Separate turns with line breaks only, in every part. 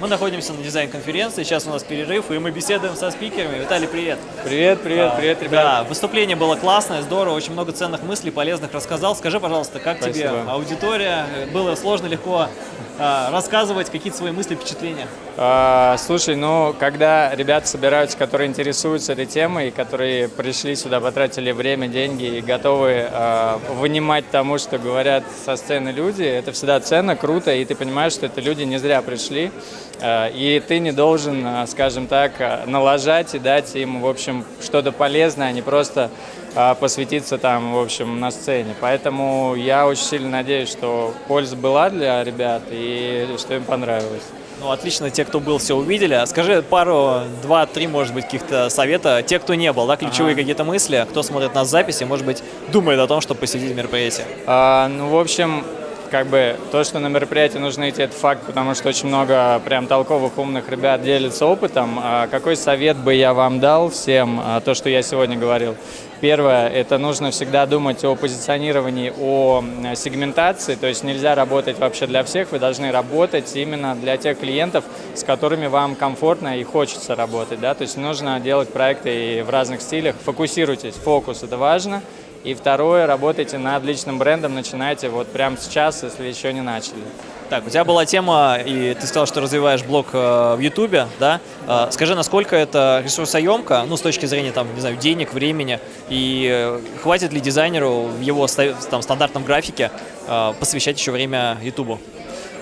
Мы находимся на дизайн-конференции, сейчас у нас перерыв, и мы беседуем со спикерами. Виталий, привет!
Привет, привет, привет, ребята!
Да, выступление было классное, здорово, очень много ценных мыслей, полезных рассказал. Скажи, пожалуйста, как
Спасибо.
тебе аудитория? Было сложно, легко а, рассказывать какие-то свои мысли, впечатления?
А, слушай, ну, когда ребята собираются, которые интересуются этой темой, которые пришли сюда, потратили время, деньги и готовы а, вынимать тому, что говорят со сцены люди, это всегда ценно, круто, и ты понимаешь, что это люди не зря пришли, а, и ты не должен, а, скажем так, а, налажать и дать им, в общем, что-то полезное, а не просто а, посвятиться там, в общем, на сцене. Поэтому я очень сильно надеюсь, что польза была для ребят и что им понравилось.
Ну, отлично, те, кто был, все увидели. А Скажи пару, два, три, может быть, каких-то совета. Те, кто не был, да, ключевые
Ага.
какие-то мысли, кто смотрит нас в записи, может быть, думает о том, чтобы посетить мероприятие.
А, ну, в общем, как бы то, что на мероприятие нужно идти, это факт, потому что очень много прям толковых, умных ребят делятся опытом. А какой совет бы я вам дал всем, а, то, что я сегодня говорил? Первое, это нужно всегда думать о позиционировании, о сегментации, то есть нельзя работать вообще для всех, вы должны работать именно для тех клиентов, с которыми вам комфортно и хочется работать, да, то есть нужно делать проекты и в разных стилях, фокусируйтесь, фокус, это важно, и второе, работайте над личным брендом, начинайте вот прямо сейчас, если еще не начали.
Так, у тебя была тема, и ты сказал, что развиваешь блог э, в Ютубе, да? Э, скажи, насколько это ресурсоемко, ну, с точки зрения, там, не знаю, денег, времени, и э, хватит ли дизайнеру в его там, стандартном графике э, посвящать еще время Ютубу?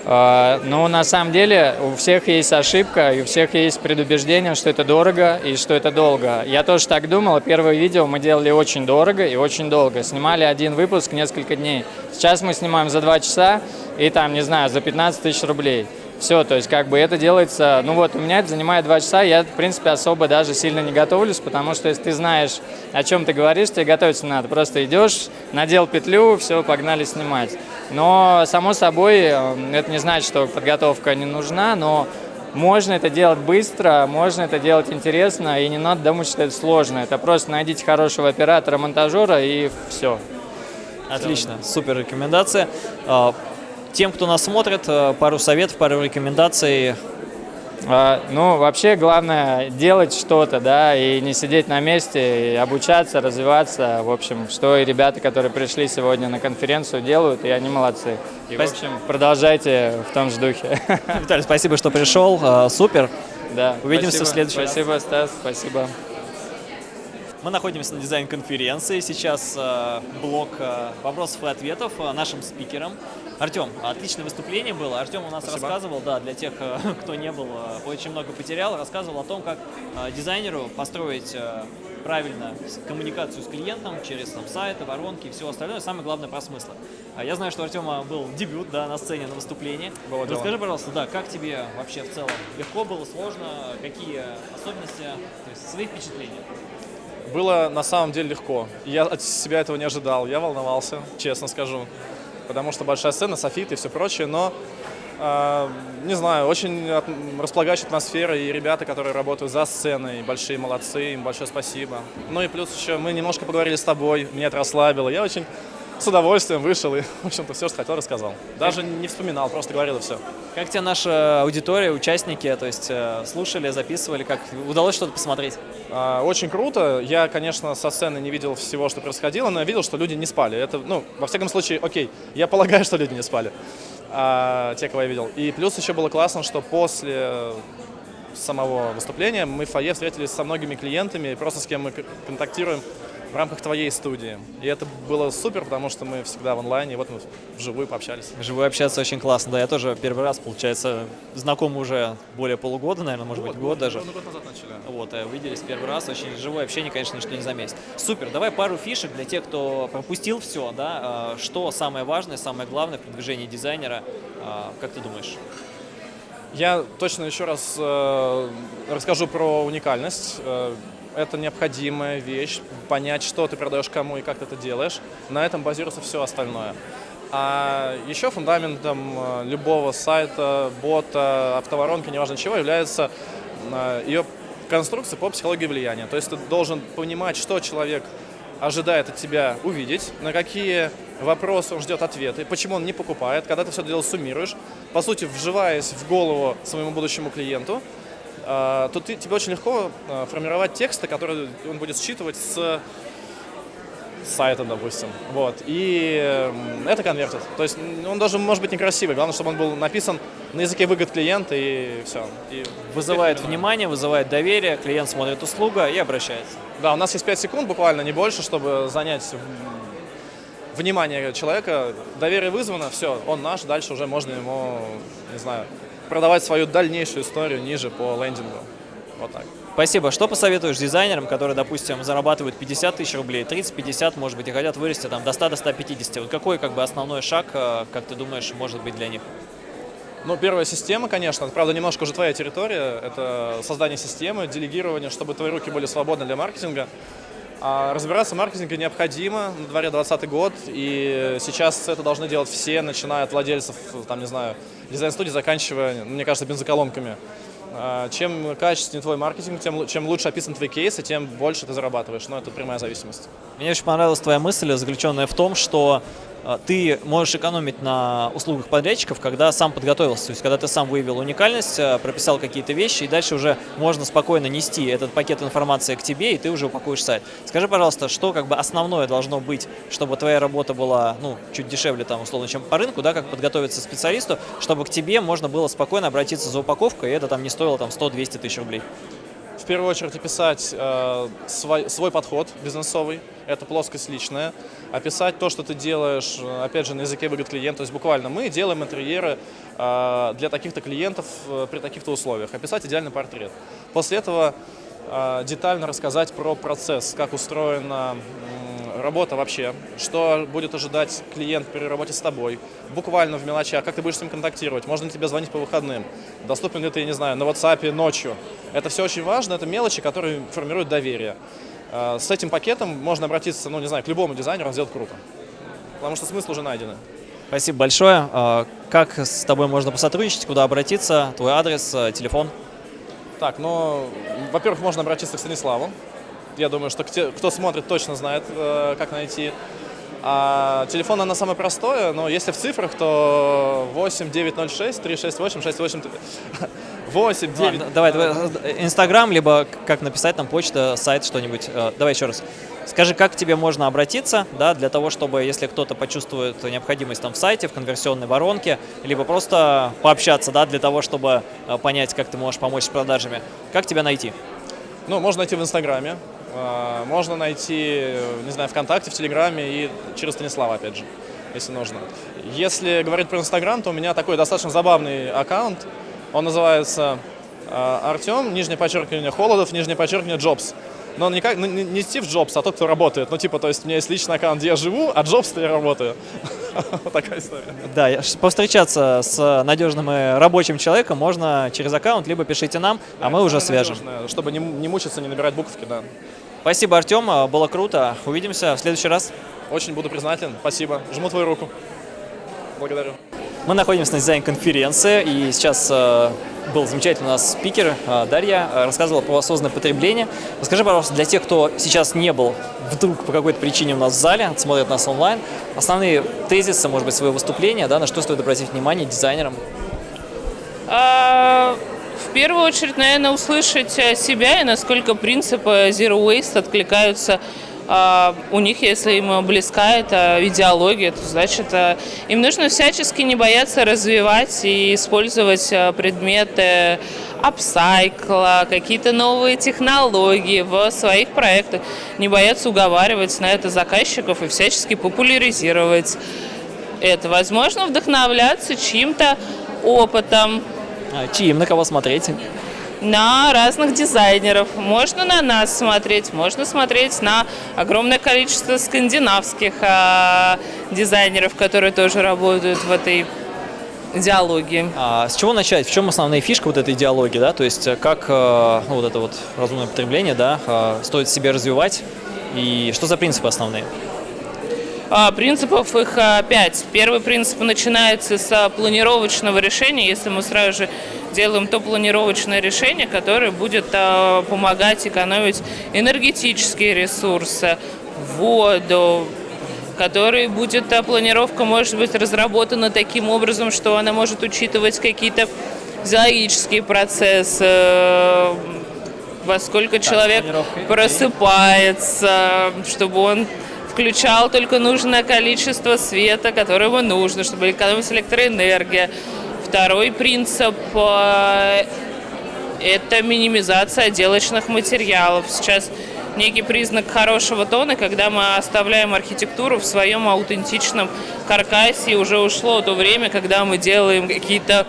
А, Ну, на самом деле, у всех есть ошибка, и у всех есть предубеждение, что это дорого и что это долго. Я тоже так думал. Первое видео мы делали очень дорого и очень долго. Снимали один выпуск несколько дней. Сейчас мы снимаем за два часа и там, не знаю, за 15 тысяч рублей. Все, то есть как бы это делается, ну вот у меня это занимает два часа, я в принципе особо даже сильно не готовлюсь, потому что если ты знаешь, о чем ты говоришь, тебе готовиться надо. Просто идешь, надел петлю, все, погнали снимать. Но, само собой, э, это не значит, что подготовка не нужна, но можно это делать быстро, можно это делать интересно, и не надо думать, что это сложно. Это просто найдите хорошего оператора, монтажера, и все.
Отлично, супер рекомендация. Тем, кто нас смотрит, э, пару советов, пару рекомендаций.
А, Ну, вообще главное делать что-то, да, и не сидеть на месте, и обучаться, развиваться. В общем, что и ребята, которые пришли сегодня на конференцию, делают, и они молодцы. И, в
Спасибо.
общем, продолжайте в том же духе.
Виталий, спасибо, что пришел. Э, Супер.
Да.
Увидимся в
спасибо.
следующий раз.
Спасибо, Стас, спасибо.
Мы находимся на дизайн-конференции. Сейчас э, блок вопросов и ответов нашим спикерам. Артем, отличное выступление было. Артем у нас
Спасибо.
рассказывал, да, для тех, э, кто не был, э, очень много потерял, рассказывал о том, как э, дизайнеру построить правильно коммуникацию с клиентом через там, сайты, воронки и все остальное. Самое главное про смыслы. А Я знаю, что у Артема был дебют да, на сцене, на выступлении.
Было дело.
Расскажи, пожалуйста, да, как тебе вообще в целом? Легко было, сложно? Какие особенности, то есть свои впечатления?
Было на самом деле легко. Я от себя этого не ожидал. Я волновался, честно скажу. Потому что большая сцена, софит и все прочее. Но, э, не знаю, очень располагающая атмосфера. И ребята, которые работают за сценой, большие молодцы. Им большое спасибо. Ну и плюс еще мы немножко поговорили с тобой. Меня это расслабило. Я очень с удовольствием вышел и, в общем-то, все, что хотел, рассказал. Даже не вспоминал, просто говорил и все.
Как тебе наша аудитория, участники, то есть э, слушали, записывали, как удалось что-то посмотреть?
А, Очень круто. Я, конечно, со сцены не видел всего, что происходило, но я видел, что люди не спали. Это, ну, во всяком случае, окей. Я полагаю, что люди не спали. А, те, кого я видел. И плюс еще было классно, что после самого выступления мы в фойе встретились со многими клиентами, просто с кем мы контактируем в рамках твоей студии. И это было супер, потому что мы всегда в онлайне, и вот мы вживую пообщались.
Вживую общаться очень классно. Да, я тоже первый раз, получается, знаком уже более полугода, наверное, может быть, год даже.
год назад начали.
Вот, э, увиделись первый раз, очень живое общение, конечно, ничто не заметит. Супер, давай пару фишек для тех, кто пропустил все, да, э, что самое важное, самое главное в продвижении дизайнера, э, как ты думаешь?
Я точно еще раз э, расскажу про уникальность. Это необходимая вещь, понять, что ты продаешь кому и как ты это делаешь. На этом базируется все остальное. А еще фундаментом э, любого сайта, бота, автоворонки, неважно чего, является э, ее конструкция по психологии влияния. То есть ты должен понимать, что человек ожидает от тебя увидеть, на какие вопросы он ждет ответы, почему он не покупает. Когда ты все это дело суммируешь, по сути, вживаясь в голову своему будущему клиенту, то ты, тебе очень легко э, формировать тексты, которые он будет считывать с сайта, допустим. Вот. И э, это конвертит. То есть он даже может быть некрасивый. Главное, чтобы он был написан на языке выгод клиента и все. И
Вызывает внимание, вызывает доверие, клиент смотрит услуга и обращается.
Да, у нас есть 5 секунд буквально, не больше, чтобы занять внимание человека. Доверие вызвано, все, он наш, дальше уже можно ему, не знаю, продавать свою дальнейшую историю ниже по лендингу. Вот так.
Спасибо. Что посоветуешь дизайнерам, которые, допустим, зарабатывают 50 тысяч рублей, 30-50, может быть, и хотят вырасти там, до 100-150? Вот какой как бы, основной шаг, э, как ты думаешь, может быть для них?
Ну, первая система, конечно, это, правда, немножко уже твоя территория, это создание системы, делегирование, чтобы твои руки были свободны для маркетинга. А разбираться в маркетинге необходимо, на дворе 20 год, и сейчас это должны делать все, начиная от владельцев, там, не знаю, дизайн-студии, заканчивая, мне кажется, бензоколонками. А, чем качественнее твой маркетинг, тем, чем лучше описан твой кейс, и тем больше ты зарабатываешь. Но это прямая зависимость.
Мне очень понравилась твоя мысль, заключенная в том, что ты можешь экономить на услугах подрядчиков, когда сам подготовился, то есть когда ты сам выявил уникальность, а, прописал какие-то вещи, и дальше уже можно спокойно нести этот пакет информации к тебе, и ты уже упакуешь сайт. Скажи, пожалуйста, что как бы основное должно быть, чтобы твоя работа была ну, чуть дешевле, там, условно, чем по рынку, да, как подготовиться специалисту, чтобы к тебе можно было спокойно обратиться за упаковкой, и это там не стоило там 100-200 тысяч рублей?
Первую очередь описать э, свой, свой подход бизнесовый, это плоскость личная, описать то, что ты делаешь, э, опять же, на языке выгод клиента, то есть буквально мы делаем интерьеры э, для таких-то клиентов э, при таких-то условиях, описать идеальный портрет. После этого э, детально рассказать про процесс, как устроена работа вообще, что будет ожидать клиент при работе с тобой, буквально в мелочах, как ты будешь с ним контактировать, можно ли тебе звонить по выходным, доступен ли ты, не знаю, на WhatsApp ночью. Это все очень важно, это мелочи, которые формируют доверие. А, с этим пакетом можно обратиться, ну не знаю, к любому дизайнеру, он сделает круто, потому что смысл уже найден.
Спасибо большое. А, как с тобой можно посотрудничать, куда обратиться, твой адрес, телефон?
Так, ну, во-первых, можно обратиться к Станиславу, я думаю, что кто смотрит, точно знает, э, как найти. А телефон, оно самое простое, но если в цифрах, то 8 906 368 68 8 9. Ладно,
давай, давай, Инстаграм, либо как написать там почта, сайт, что-нибудь. Э, давай еще раз. Скажи, как к тебе можно обратиться, да, для того, чтобы, если кто-то почувствует необходимость там в сайте, в конверсионной воронке, либо просто пообщаться, да, для того, чтобы э, понять, как ты можешь помочь с продажами. Как тебя найти?
Ну, можно найти в Инстаграме, можно найти, не знаю, ВКонтакте, в Телеграме и через Станислава, опять же, если нужно. Если говорить про Инстаграм, то у меня такой достаточно забавный аккаунт. Он называется а, Артем, нижнее подчеркивание, Холодов, нижнее подчеркивание, Джобс но не, как, не, не Стив Джобс, а тот, кто работает. Ну, типа, то есть у меня есть личный аккаунт, где я живу, а Джобс-то я работаю. Вот такая история.
Да, повстречаться с надежным и рабочим человеком можно через аккаунт, либо пишите нам, а мы уже свяжем.
Чтобы не, не мучиться, не набирать буковки, да.
Спасибо, Артем, было круто. Увидимся в следующий раз.
Очень буду признателен. Спасибо. Жму твою руку. Благодарю.
Мы находимся на дизайн-конференции, и сейчас э, был замечательный у нас спикер э, Дарья, э, рассказывала про осознанное потребление. Расскажи, пожалуйста, для тех, кто сейчас не был вдруг по какой-то причине у нас в зале, смотрит нас онлайн, основные тезисы, может быть, своего выступления, да, на что стоит обратить внимание дизайнерам?
Первую очередь, наверное, услышать себя и насколько принципы Zero Waste откликаются а, у них, если им близка эта идеология, то значит а, им нужно всячески не бояться развивать и использовать а, предметы апсайкла, какие-то новые технологии в своих проектах, не бояться уговаривать на это заказчиков и всячески популяризировать это. Возможно, вдохновляться чьим-то опытом.
А, чьим? На кого смотреть?
на разных дизайнеров. Можно на нас смотреть, можно смотреть на огромное количество скандинавских э, дизайнеров, которые тоже работают в этой идеологии.
А с чего начать? В чем основная фишка вот этой идеологии, да? То есть э, как э, ну, вот это вот разумное потребление, да, э, стоит себе развивать и что за принципы основные?
А, принципов их а, пять. Первый принцип начинается с планировочного решения. Если мы сразу же делаем то планировочное решение, которое будет а, помогать экономить энергетические ресурсы, воду, который будет, а, планировка может быть разработана таким образом, что она может учитывать какие-то физиологические процессы, во сколько человек просыпается, чтобы он включал только нужное количество света, которое ему нужно, чтобы экономилась электроэнергия. Второй принцип э, это минимизация отделочных материалов. Сейчас некий признак хорошего тона, когда мы оставляем архитектуру в своем аутентичном каркасе. И уже ушло то время, когда мы делаем какие-то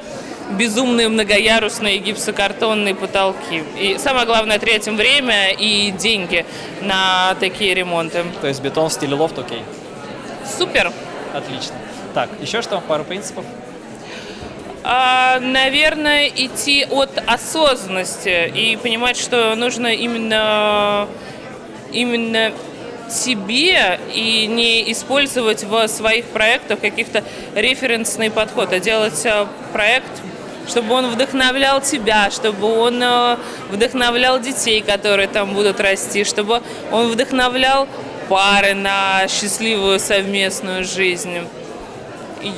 безумные многоярусные гипсокартонные потолки. И самое главное, третьим время и деньги на такие ремонты.
То есть бетон в стиле лофт, окей.
Супер!
Отлично. Так, еще что? Пару принципов?
А, наверное, идти от осознанности и понимать, что нужно именно, именно себе и не использовать в своих проектах каких-то референсный подход, а делать э, проект, чтобы он вдохновлял тебя, чтобы он э, вдохновлял детей, которые там будут расти, чтобы он вдохновлял пары на счастливую совместную жизнь.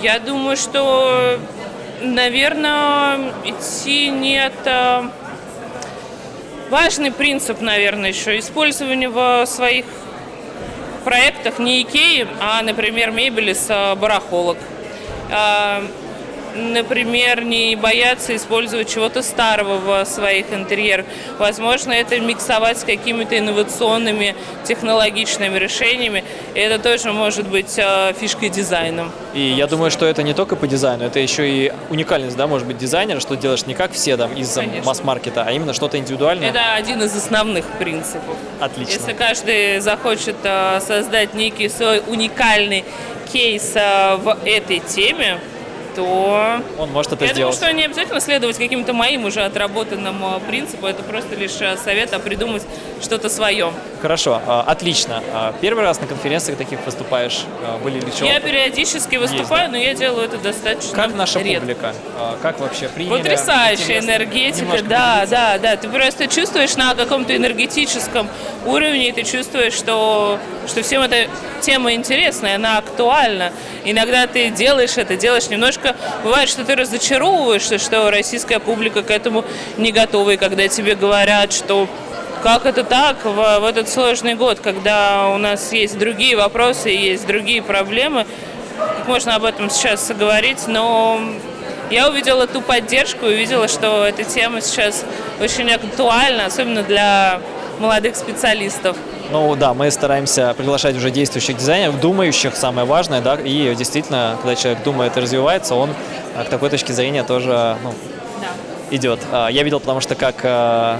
Я думаю, что, наверное, идти нет... э, Важный принцип, наверное, еще использование в своих проектах не Икеи, а, например, мебели с э, барахолок. Например, не бояться использовать чего-то старого в своих интерьерах. Возможно, это миксовать с какими-то инновационными технологичными решениями. И это тоже может быть э, фишкой дизайна.
И я думаю, что это не только по дизайну, это еще и уникальность, да, может быть, дизайнера, что делаешь не как все там из
Конечно.
масс-маркета, а именно что-то индивидуальное.
Это один из основных принципов.
Отлично.
Если каждый захочет э, создать некий свой уникальный кейс э, в этой теме, то
Он может это
я
сделать.
думаю, что не обязательно следовать каким-то моим уже отработанным э, принципам. Это просто лишь э, совет, а придумать что-то свое.
Хорошо, а, отлично. А, Первый раз на конференциях таких выступаешь, а, были ли что?
Я периодически выступаю, но я делаю это достаточно
Как наша
редко.
публика? А, Как вообще приняли?
Потрясающая
Интересно
энергетика,
немножко
да,
поделиться?
да, да. Ты просто чувствуешь на каком-то энергетическом уровне, и ты чувствуешь, что, что всем эта тема интересна, она актуальна. Иногда ты делаешь это, делаешь немножко... Бывает, что ты разочаровываешься, что российская публика к этому не готова, и когда тебе говорят, что как это так в, в этот сложный год, когда у нас есть другие вопросы, есть другие проблемы, как можно об этом сейчас говорить, но я увидела ту поддержку, увидела, что эта тема сейчас очень актуальна, особенно для молодых специалистов.
Ну да, мы стараемся приглашать уже действующих дизайнеров, думающих, самое важное, да, и действительно, когда человек думает и развивается, он а, к такой точке зрения тоже ну, идет. А, Я видел, потому что как а,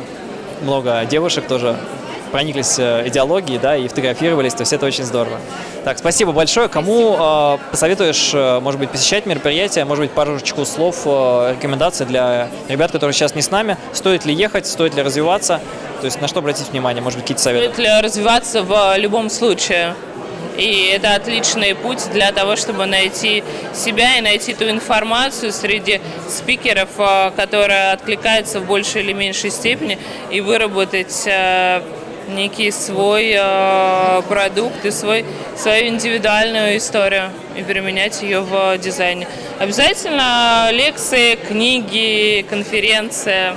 много девушек тоже прониклись э, идеологией, да, и фотографировались, то есть это очень здорово. Так, спасибо большое. Кому э, посоветуешь, э, может быть, посещать мероприятие, может быть, парочку слов, э, рекомендаций для ребят, которые сейчас не с нами, стоит ли ехать, стоит ли развиваться, то есть на что обратить внимание, может быть, какие-то советы?
Стоит ли развиваться в любом случае. И это отличный путь для того, чтобы найти себя и найти ту информацию среди спикеров, э, которая откликается в большей или меньшей степени, и выработать э, некий свой э, продукт и свой, свою индивидуальную историю и применять ее в дизайне. Обязательно лекции, книги, конференции.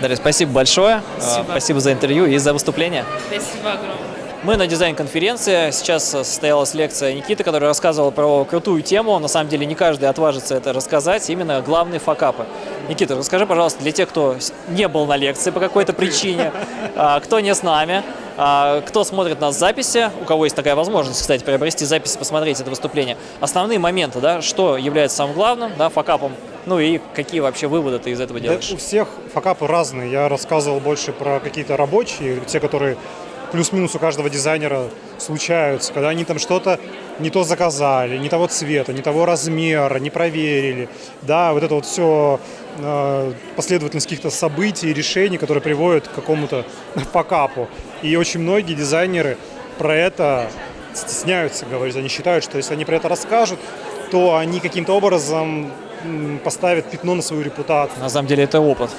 Дарья, спасибо большое. Э,
Спасибо.
Спасибо за интервью и за выступление.
Спасибо огромное.
Мы на дизайн-конференции. Сейчас состоялась лекция Никиты, который рассказывал про крутую тему. На самом деле не каждый отважится это рассказать. Именно главные факапы. Никита, расскажи, пожалуйста, для тех, кто не был на лекции по какой-то причине, а, кто не с нами, а, кто смотрит нас в записи, у кого есть такая возможность, кстати, приобрести запись и посмотреть это выступление. Основные моменты, да, что является самым главным, да, факапом, ну и какие вообще выводы ты из этого
Да,
делаешь?
у всех факапы разные. Я рассказывал больше про какие-то рабочие, те, которые плюс-минус у каждого дизайнера случаются, когда они там что-то не то заказали, не того цвета, не того размера, не проверили. Да, вот это вот все последовательность каких-то событий, решений, которые приводят к какому-то факапу. И очень многие дизайнеры про это стесняются говорить. Они считают, что если они про это расскажут, то они каким-то образом поставят пятно на свою репутацию.
На самом деле это опыт.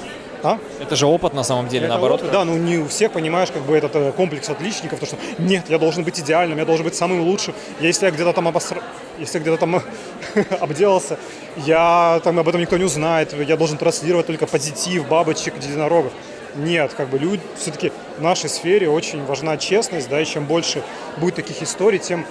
А?
Это же опыт на самом деле,
Это
наоборот.
опыт, да, ну не у всех, понимаешь, как бы этот э, комплекс отличников, то что нет, я должен быть идеальным, я должен быть самым лучшим. Я, если я где-то там обосра... если где-то там обделался, я там об этом никто не узнает, я должен транслировать только позитив, бабочек, единорогов. Нет, как бы люди, все-таки в нашей сфере очень важна честность, да, и чем больше будет таких историй, тем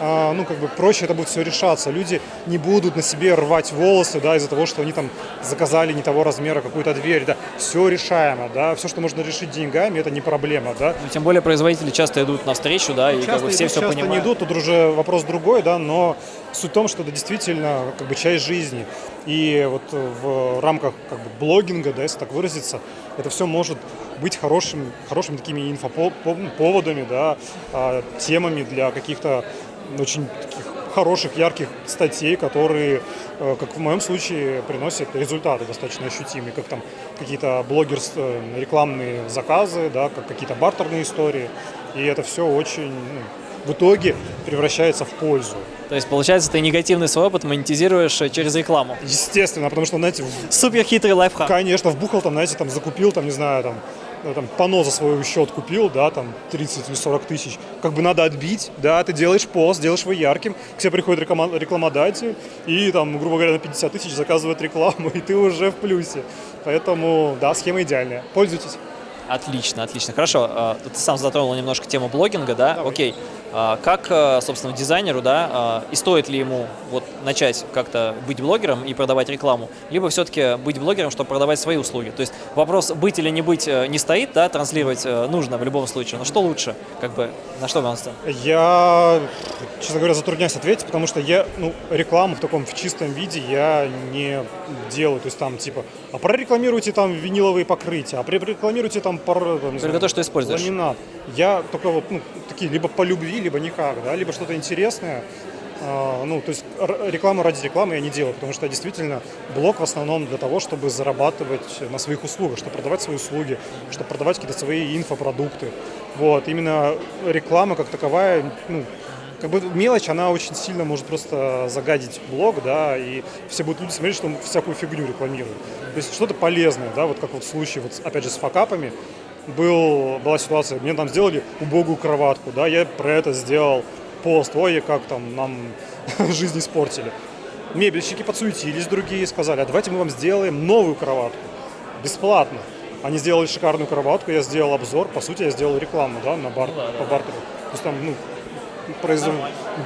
ну, как бы проще это будет все решаться. Люди не будут на себе рвать волосы, да, из-за того, что они там заказали не того размера какую-то дверь, да. Все решаемо, да, все, что можно решить деньгами, это не проблема, да.
Ну, тем более производители часто идут навстречу, да, и
Часто
как бы все
идут,
все
часто
понимают.
не идут, тут уже вопрос другой, да, но суть в том, что это действительно как бы часть жизни. И вот в рамках как бы блогинга, да, если так выразиться, это все может быть хорошим, хорошими такими инфоповодами, да, а, темами для каких-то очень таких хороших, ярких статей, которые, э, как в моем случае, приносят результаты достаточно ощутимые, как там какие-то блогерские рекламные заказы, да, как какие-то бартерные истории. И это все очень ну, в итоге превращается в пользу.
То есть, получается, ты негативный свой опыт монетизируешь э, через рекламу.
Естественно, потому что, знаете, в-
Супер хитрый лайфхак.
конечно, вбухал там, знаете, там закупил, там, не знаю, там, ну, там, пано за свой счет купил, да, там, 30 или 40 тысяч. Как бы надо отбить, да, ты делаешь пост, делаешь его ярким, к тебе приходит реклама- рекламодатель и, там, грубо говоря, на 50 тысяч заказывает рекламу, и ты уже в плюсе. Поэтому, да, схема идеальная. Пользуйтесь.
Отлично, отлично. Хорошо, а, ты сам затронул немножко тему блогинга, да?
Давай.
Окей. А, Как, а, собственно, дизайнеру, да, а, и стоит ли ему вот начать как-то быть блогером и продавать рекламу, либо все-таки быть блогером, чтобы продавать свои услуги? То есть вопрос быть или не быть э, не стоит, да, транслировать э, нужно в любом случае, но что лучше, как бы, на что вам?
Я, честно говоря, затрудняюсь ответить, потому что я, ну, рекламу в таком в чистом виде я не делаю. То есть там типа, а прорекламируйте там виниловые покрытия, а прорекламируйте там, пар, там
Только то, что используешь.
ламинат. Я только вот, ну, такие, либо по любви, либо никак, да, либо что-то интересное. А, ну, то есть рекламу ради рекламы я не делаю, потому что действительно блог в основном для того, чтобы зарабатывать на своих услугах, чтобы продавать свои услуги, чтобы продавать какие-то свои инфопродукты. Вот, именно реклама как таковая, ну, как бы мелочь, она очень сильно может просто загадить блог, да, и все будут люди смотреть, что он всякую фигню рекламирует. То есть что-то полезное, да, вот как вот в случае, вот, опять же, с факапами, был, была ситуация, мне там сделали убогую кроватку, да, я про это сделал пост, ой, как там нам жизнь испортили. Мебельщики подсуетились, другие сказали, а давайте мы вам сделаем новую кроватку, бесплатно. Они сделали шикарную кроватку, я сделал обзор, по сути, я сделал рекламу, да, на бар, по бартеру. То есть там, ну, производ...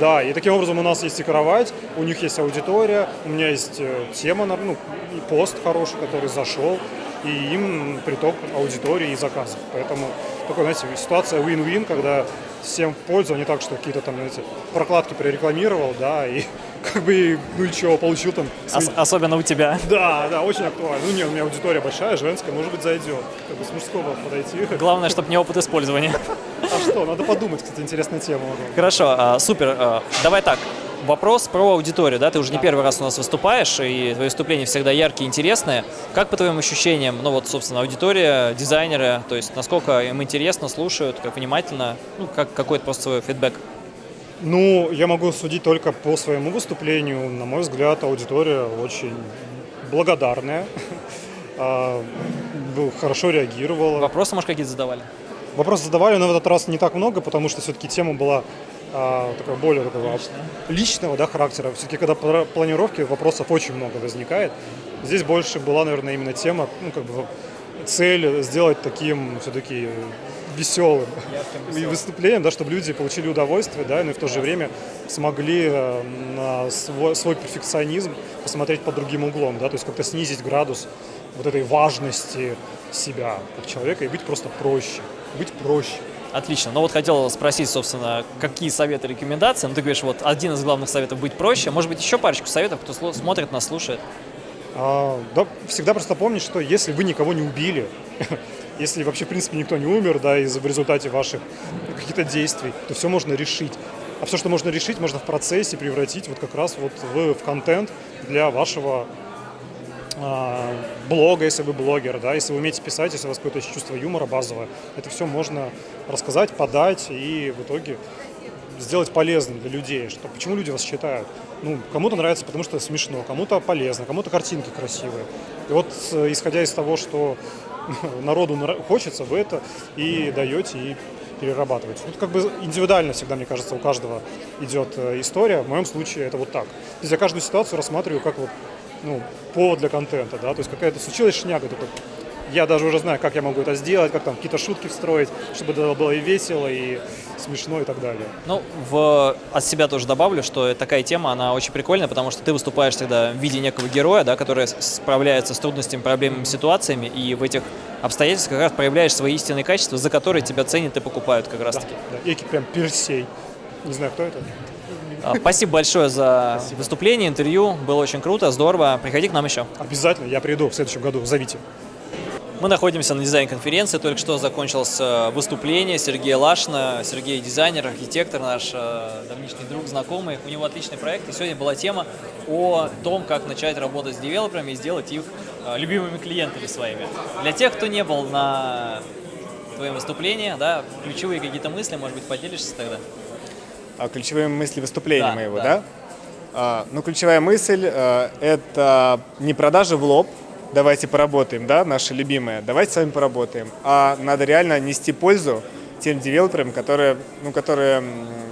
Да, и таким образом у нас есть и кровать, у них есть аудитория, у меня есть э, тема, ну, и пост хороший, который зашел, и им приток аудитории и заказов. Поэтому такой, знаете, ситуация win-win, когда всем в пользу, а не так, что какие-то там, знаете, прокладки прорекламировал, да, и как бы, ну и чего, получил там...
Ос- особенно у тебя.
Да, да, очень актуально. Ну нет, у меня аудитория большая, женская, может быть, зайдет. Как бы с мужского подойти.
Главное, чтобы не опыт использования.
А что, надо подумать, кстати, интересная тема.
Хорошо, а, супер. А, Давай так. Вопрос про аудиторию, да? Ты уже не первый раз у нас выступаешь, и твои выступления всегда яркие, интересные. Как по твоим ощущениям, ну вот, собственно, аудитория, дизайнеры, то есть насколько им интересно, слушают, как внимательно, ну, как какой-то просто свой фидбэк?
Ну, я могу судить только по своему выступлению. На мой взгляд, аудитория очень благодарная, а, хорошо реагировала.
Вопросы, может, какие-то задавали?
Вопросы задавали, но в этот раз не так много, потому что все-таки тема была а, более такого личного да, характера. Все-таки, когда пла- планировки, вопросов очень много возникает. Здесь больше была, наверное, именно тема, ну, как бы цель сделать таким все-таки веселым и выступлением, да, чтобы люди получили удовольствие, да, но и в то же время смогли э, на свой, свой перфекционизм посмотреть под другим углом, да, то есть как-то снизить градус вот этой важности себя как человека и быть просто проще, быть проще.
Отлично. Ну вот хотел спросить, собственно, какие советы, рекомендации. Ну ты говоришь, вот один из главных советов быть проще. Может быть, еще парочку советов, кто смотрит нас, слушает.
А, да, всегда просто помнить, что если вы никого не убили, если вообще, в принципе, никто не умер, да, из в результате ваших каких-то действий, то все можно решить. А все, что можно решить, можно в процессе превратить вот как раз вот в, в контент для вашего блога, если вы блогер, да, если вы умеете писать, если у вас какое-то чувство юмора базовое, это все можно рассказать, подать и в итоге сделать полезным для людей, что почему люди вас читают. Ну, кому-то нравится, потому что смешно, кому-то полезно, кому-то картинки красивые. И вот, э, исходя из того, что народу хочется, вы это и даете, и перерабатываете. Ну, как бы индивидуально всегда, мне кажется, у каждого идет э, история. В моем случае это вот так. То есть я каждую ситуацию рассматриваю как вот ну, повод для контента, да, то есть какая-то случилась шняга, такой, я даже уже знаю, как я могу это сделать, как там какие-то шутки встроить, чтобы это было и весело, и смешно, и так далее.
Ну, в, от себя тоже добавлю, что такая тема, она очень прикольная, потому что ты выступаешь всегда в виде некого героя, да, который справляется с трудностями, проблемами, ситуациями, и в этих обстоятельствах как раз проявляешь свои истинные качества, за которые тебя ценят и покупают как раз-таки.
Да, да. Эки прям Персей. Не знаю, кто это.
А, спасибо большое за Спасибо. выступление, интервью. Было очень круто, здорово. Приходи к нам еще.
Обязательно, я приду в следующем году. Зовите.
Мы находимся на дизайн-конференции, только что закончилось э, выступление Сергея Лашина. Сергей дизайнер, архитектор, наш э, давнишний друг, знакомый. У него отличный проект, и сегодня была тема о том, как начать работать с девелоперами и сделать их э, любимыми клиентами своими. Для тех, кто не был на твоем выступлении, да, ключевые какие-то мысли, может быть, поделишься тогда?
А, ключевые мысли выступления да, моего, да? да? А, ну, ключевая мысль а, – это не продажа в лоб, давайте поработаем, да, наши любимые, давайте с вами поработаем, а надо реально нести пользу тем девелоперам, которые, ну, которые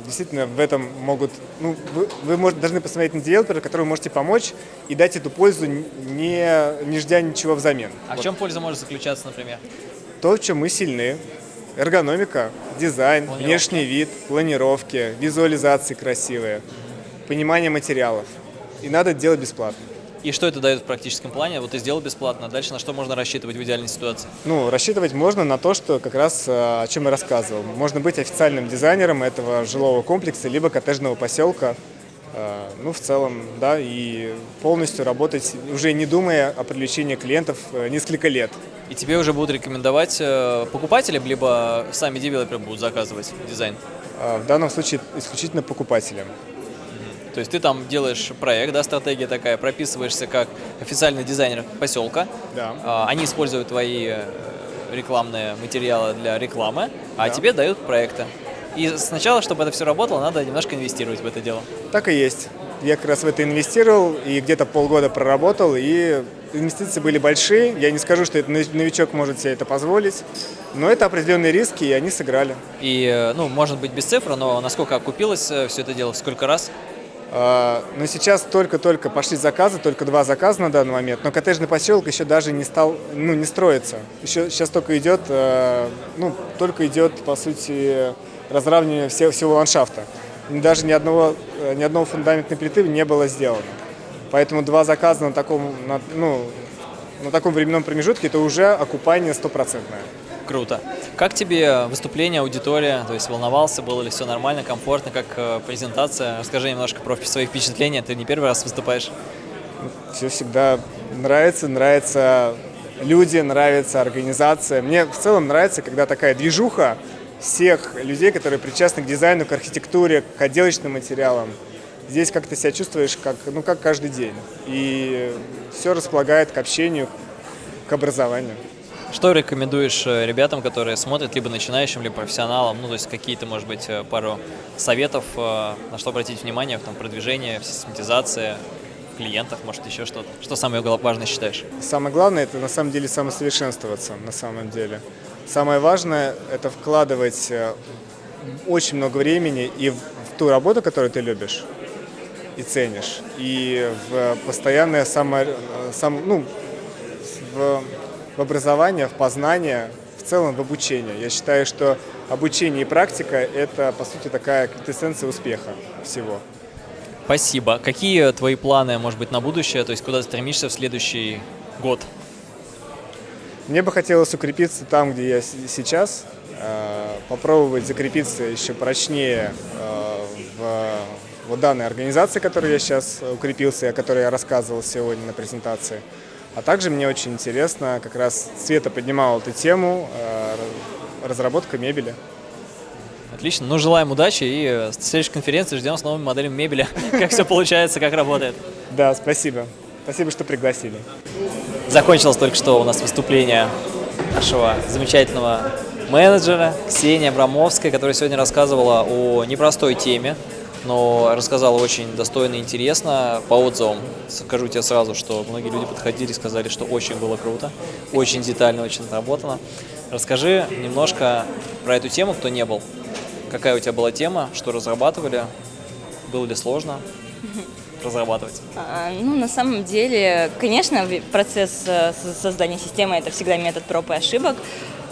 действительно в этом могут, ну, вы, вы может, должны посмотреть на девелопера, которому можете помочь и дать эту пользу, не, не ждя ничего взамен.
А вот. в чем польза может заключаться, например?
То, в чем мы сильны, Эргономика, дизайн, внешний вид, планировки, визуализации красивые, понимание материалов. И надо делать бесплатно.
И что это дает в практическом плане? Вот ты сделал бесплатно, дальше на что можно рассчитывать в идеальной ситуации?
Ну, рассчитывать можно на то, что как раз э, о чем я рассказывал. Можно быть официальным дизайнером этого жилого комплекса, либо коттеджного поселка, э, ну, в целом, да, и полностью работать, уже не думая о привлечении клиентов э, несколько лет
и тебе уже будут рекомендовать э, покупатели, либо сами девелоперы будут заказывать дизайн?
А, в данном случае исключительно покупателям.
То есть ты там делаешь проект, да, стратегия такая, прописываешься как официальный дизайнер поселка.
Да.
А, они используют твои э, рекламные материалы для рекламы, а да. тебе дают проекты. И сначала, чтобы это все работало, надо немножко инвестировать в это дело.
Так и есть. Я как раз в это инвестировал и где-то полгода проработал, и инвестиции были большие. Я не скажу, что это новичок может себе это позволить, но это определенные риски, и они сыграли.
И, э, ну, может быть, без цифр, но насколько окупилось э, все это дело, сколько раз?
А, но сейчас только-только пошли заказы, только два заказа на данный момент, но коттеджный поселок еще даже не стал, ну, не строится. Еще сейчас только идет, э, ну, только идет, по сути, разравнивание всего, всего ландшафта. Даже ни одного, ни одного фундаментной плиты не было сделано. Поэтому два заказа на таком, на, ну, на таком временном промежутке это уже окупание стопроцентное.
Круто. Как тебе выступление, аудитория? То есть волновался, было ли все нормально, комфортно, как э, презентация? Расскажи немножко про свои впечатления. Ты не первый раз выступаешь?
Все всегда нравится, нравятся люди, нравится организация. Мне в целом нравится, когда такая движуха всех людей, которые причастны к дизайну, к архитектуре, к отделочным материалам здесь как-то себя чувствуешь как, ну, как каждый день. И все располагает к общению, к образованию.
Что рекомендуешь э, ребятам, которые смотрят, либо начинающим, либо профессионалам, ну, то есть какие-то, может быть, э, пару советов, э, на что обратить внимание в там, продвижении, в систематизации, в клиентах, может, еще что-то? Что самое важное считаешь?
Самое главное – это, на самом деле, самосовершенствоваться, на самом деле. Самое важное – это вкладывать очень много времени и в ту работу, которую ты любишь, и ценишь. И в постоянное само, сам, ну, в, в образование, в познание, в целом в обучение. Я считаю, что обучение и практика – это, по сути, такая квинтэссенция успеха всего.
Спасибо. Какие твои планы, может быть, на будущее? То есть куда стремишься в следующий год?
Мне бы хотелось укрепиться там, где я сейчас, э, попробовать закрепиться еще прочнее э, в вот данной организации, которой я сейчас укрепился, о которой я рассказывал сегодня на презентации. А также мне очень интересно, как раз Света поднимала эту тему, э, разработка мебели.
Отлично. Ну, желаем удачи и с следующей конференции ждем с новыми моделями мебели. Как все получается, как работает.
Да, спасибо. Спасибо, что пригласили.
Закончилось только что у нас выступление нашего замечательного менеджера Ксения Абрамовская, которая сегодня рассказывала о непростой теме, но рассказала очень достойно и интересно по отзывам. Скажу тебе сразу, что многие люди подходили и сказали, что очень было круто, очень детально, очень отработано. Расскажи немножко про эту тему, кто не был. Какая у тебя была тема, что разрабатывали, было ли сложно разрабатывать?
А, Ну, на самом деле, конечно, процесс э, создания системы – это всегда метод проб и ошибок,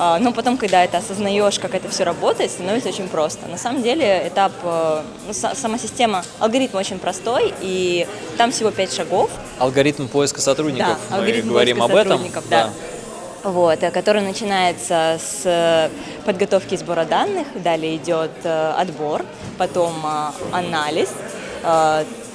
А, но потом, когда это осознаешь, как это все работает, становится очень просто. На самом деле, этап, э, ну, са- сама система, алгоритм очень простой, и там всего пять шагов,
Алгоритм поиска сотрудников.
Да,
Мы
алгоритм
говорим об этом.
сотрудников, да. вот, э, который начинается с подготовки и сбора данных, далее идет отбор, потом анализ,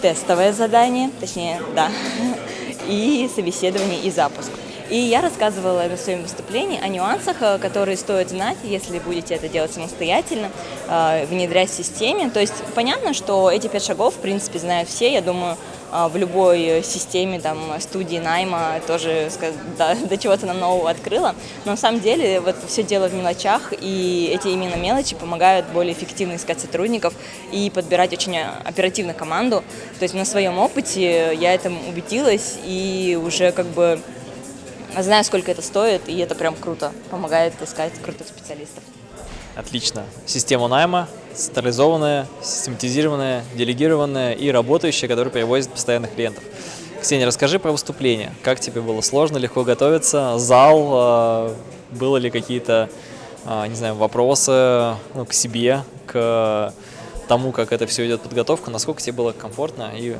тестовое задание, точнее, да, и собеседование и запуск. И я рассказывала на своем выступлении о нюансах, э, которые стоит знать, если будете это делать самостоятельно, э, внедрять в системе. То есть понятно, что эти пять шагов, в принципе, знают все. Я думаю, в любой системе, там, студии найма тоже да, до чего-то нам нового открыла. Но на самом деле вот все дело в мелочах, и эти именно мелочи помогают более эффективно искать сотрудников и подбирать очень э, оперативно команду. То есть на своем опыте я этому убедилась и уже как бы знаю, сколько это стоит, и это прям круто. Помогает искать крутых специалистов.
Отлично. Система найма централизованная, систематизированная, делегированная и работающая, которая привозит постоянных клиентов. Ксения, расскажи про выступление. Как тебе было? Сложно, легко готовиться? Зал? э, Было ли какие-то, э, не знаю, вопросы ну, к себе, к тому, как это все идет подготовка? Насколько тебе было комфортно и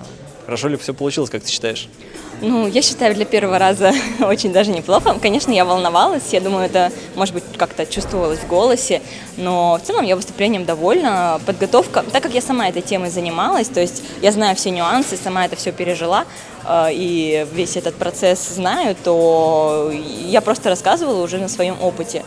хорошо ли все получилось, как ты считаешь?
Ну, я считаю, для первого раза очень даже неплохо. Конечно, я волновалась, я думаю, это, может быть, как-то чувствовалось в голосе, но в целом я выступлением довольна. Подготовка, так как я сама этой темой занималась, то есть я знаю все нюансы, сама это все пережила, э, и весь этот процесс знаю, то я просто рассказывала уже на своем опыте.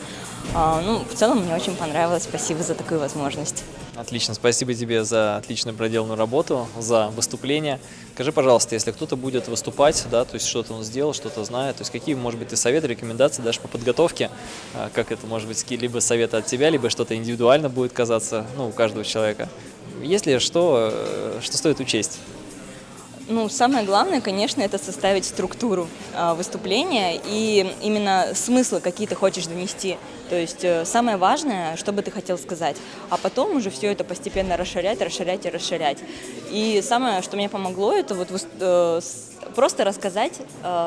А, Ну, в целом мне очень понравилось. Спасибо за такую возможность.
Отлично, спасибо тебе за отлично проделанную работу, за выступление. Скажи, пожалуйста, если кто-то будет выступать, да, то есть что-то он сделал, что-то знает, то есть какие, может быть, ты советы, рекомендации дашь по подготовке, А, как это, может быть, либо советы от тебя, либо что-то индивидуально будет казаться, ну, у каждого человека. Если что, э, что стоит учесть?
Ну, самое главное, конечно, это составить структуру э, выступления и именно смыслы, какие ты хочешь донести. То есть э, самое важное, что бы ты хотел сказать. А потом уже все это постепенно расширять, расширять и расширять. И самое, что мне помогло, это вот э, просто рассказать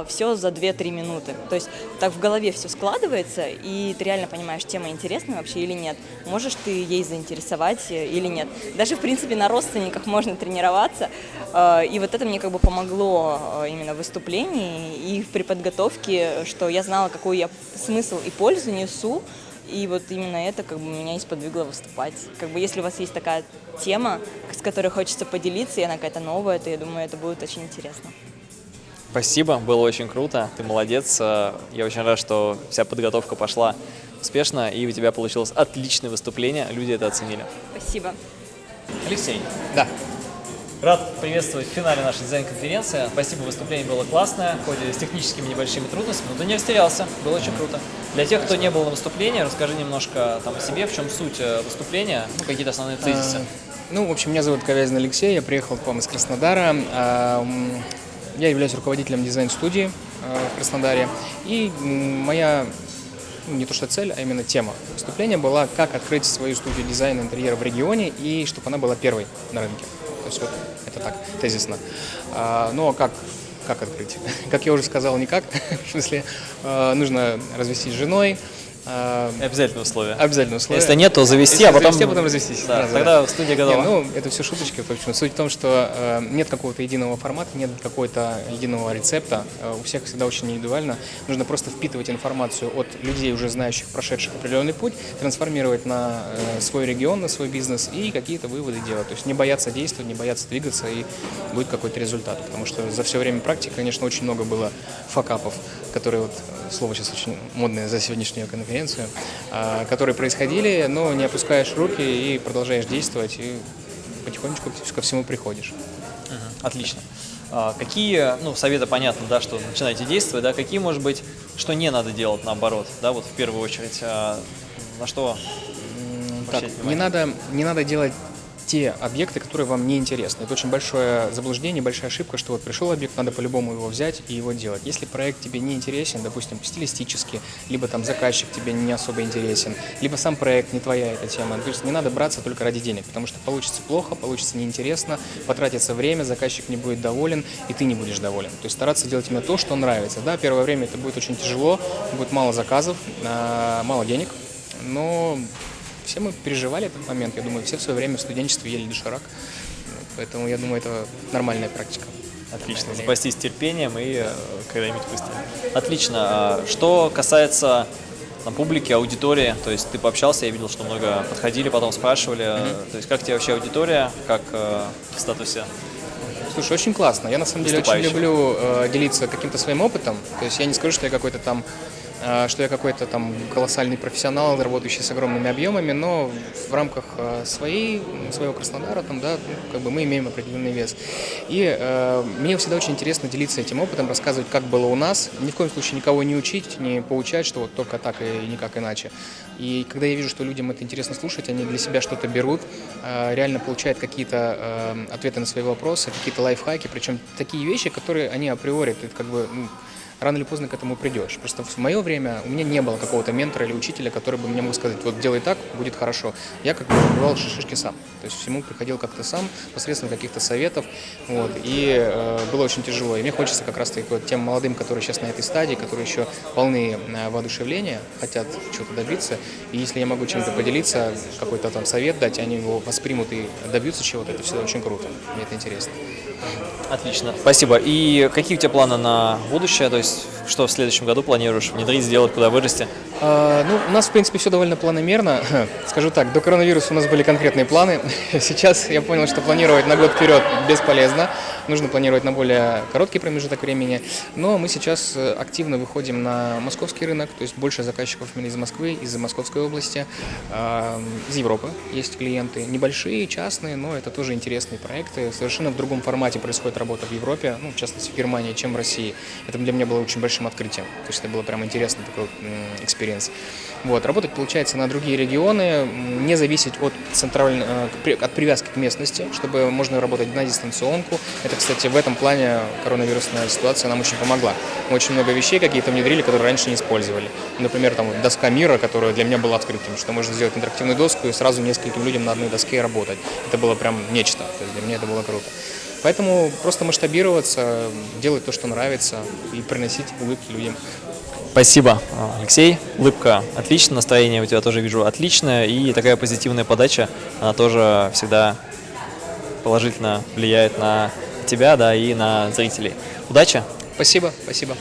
все за 2-3 минуты. То есть так в голове все складывается, и ты реально понимаешь, тема интересна вообще или нет. Можешь ты ей заинтересовать э, или нет. Даже, в принципе, на родственниках можно тренироваться. Э, И вот это мне как бы помогло э, именно в выступлении и при подготовке, что я знала, какой я смысл и пользу несу, и вот именно это как бы меня и сподвигло выступать. Как бы если у вас есть такая тема, с которой хочется поделиться, и она какая-то новая, то я думаю, это будет очень интересно.
Спасибо, было очень круто, ты молодец. Э, Я очень рад, что вся подготовка пошла успешно, и у тебя получилось отличное выступление, люди это оценили.
Спасибо.
Алексей,
Да.
Рад приветствовать в финале нашей дизайн-конференции. Спасибо, выступление было классное, хоть и с техническими небольшими трудностями, но ты не растерялся, было очень круто. Для тех, кто не был на выступлении, расскажи немножко там, о себе, в чем суть э, выступления, ну, какие-то основные тезисы.
А, Ну, в общем, меня зовут Ковязин Алексей, я приехал к вам из Краснодара. А, Я являюсь руководителем дизайн-студии а, в Краснодаре. И моя, ну, не то что цель, а именно тема выступления была, как открыть свою студию дизайна интерьера в регионе и чтобы она была первой на рынке. Есть вот это так, тезисно. А, а как как открыть? Как я уже сказал, никак. В смысле, а, нужно развестись с женой.
Обязательное условие.
Обязательно условие.
Если нет, то завести,
Если
а потом...
завести, а потом развестись.
Да,
Сразу,
тогда студия готова.
Не, ну, это все шуточки. В общем, суть в том, что э, нет какого-то единого формата, нет какого-то единого рецепта. Э, у всех всегда очень индивидуально. Нужно просто впитывать информацию от людей, уже знающих, прошедших определенный путь, трансформировать на э, свой регион, на свой бизнес и какие-то выводы делать. То есть не бояться действовать, не бояться двигаться, и будет какой-то результат. Потому что за все время практики, конечно, очень много было факапов, которые вот э, слово сейчас очень модное за сегодняшнюю конференцию, а, которые происходили, но не опускаешь руки и продолжаешь действовать, и потихонечку ко всему приходишь.
Отлично. А, Какие, ну, советы понятно, да, что начинаете действовать, да, какие, может быть, что не надо делать наоборот, да, вот в первую очередь, а, На что?
Так, не надо, не надо делать те объекты, которые вам не интересны. Это очень большое заблуждение, большая ошибка, что вот пришел объект, надо по-любому его взять и его делать. Если проект тебе не интересен, допустим, стилистически, либо там заказчик тебе не особо интересен, либо сам проект не твоя эта тема, то есть не надо браться только ради денег, потому что получится плохо, получится неинтересно, потратится время, заказчик не будет доволен, и ты не будешь доволен. То есть стараться делать именно то, что нравится. Да, первое время это будет очень тяжело, будет мало заказов, а, мало денег, но все мы переживали этот момент. Я думаю, все в свое время в студенчестве ели доширак. Поэтому я думаю, это нормальная практика.
Отлично, запастись терпением и э, когда-нибудь выстрелить. Отлично. А Что касается там, публики, аудитории, то есть ты пообщался, я видел, что много подходили, потом спрашивали, э, то есть как тебе вообще аудитория, как э, в статусе?
Слушай, очень классно. Я на самом деле очень люблю э, делиться каким-то своим опытом. То есть я не скажу, что я какой-то там э, что я какой-то там колоссальный профессионал, работающий с огромными объемами, но в рамках э, своей, своего Краснодара там, да, как бы мы имеем определенный вес. И э, мне всегда очень интересно делиться этим опытом, рассказывать, как было у нас. Ни в коем случае никого не учить, не поучать, что вот только так и никак иначе. И когда я вижу, что людям это интересно слушать, они для себя что-то берут, э, реально получают какие-то э, ответы на свои вопросы, какие-то лайфхаки, причем такие вещи, которые они априори, ты как бы ну, рано или поздно к этому придешь. Просто в мое время у меня не было какого-то ментора или учителя, который бы мне мог сказать, вот делай так, будет хорошо. Я как бы выбивал шишки сам. То есть всему приходил как-то сам, посредством каких-то советов. Вот, и э, было очень тяжело. И мне хочется как раз-таки вот тем молодым, которые сейчас на этой стадии, которые еще полны э, воодушевления, хотят чего-то добиться. И если я могу чем-то поделиться, какой-то там совет дать, они его воспримут и добьются чего-то, это всегда очень круто. Мне это интересно.
Отлично, спасибо. И какие у тебя планы на будущее, то есть Peace. Что в следующем году планируешь внедрить, сделать, куда вырасти?
А, Ну, у нас, в принципе, все довольно планомерно. Скажу так, до коронавируса у нас были конкретные планы. Сейчас я понял, что планировать на год вперед бесполезно. Нужно планировать на более короткий промежуток времени. Но мы сейчас э, активно выходим на московский рынок, то есть больше заказчиков именно из Москвы, из Московской области, из Европы есть клиенты. Небольшие, частные, но это тоже интересные проекты. Совершенно в другом формате происходит работа в Европе, ну, в частности, в Германии, чем в России. Это для меня было очень большим открытием. То есть это было прям интересный такой м, experience. Вот, работать получается на другие регионы, не зависеть от центральной, э, от привязки к местности, чтобы можно работать на дистанционку. Это, кстати, в этом плане коронавирусная ситуация нам очень помогла. Мы очень много вещей какие-то внедрили, которые раньше не использовали. Например, там доска мира, которая для меня была открытием, что можно сделать интерактивную доску и сразу нескольким людям на одной доске работать. Это было прям нечто. То есть для меня это было круто. Поэтому просто масштабироваться, делать то, что нравится, и приносить улыбки людям.
Спасибо, Алексей. Улыбка отлично, настроение у тебя тоже вижу отличное, и такая позитивная подача, она тоже всегда положительно влияет на тебя, да, и на зрителей. Удачи!
Спасибо, спасибо.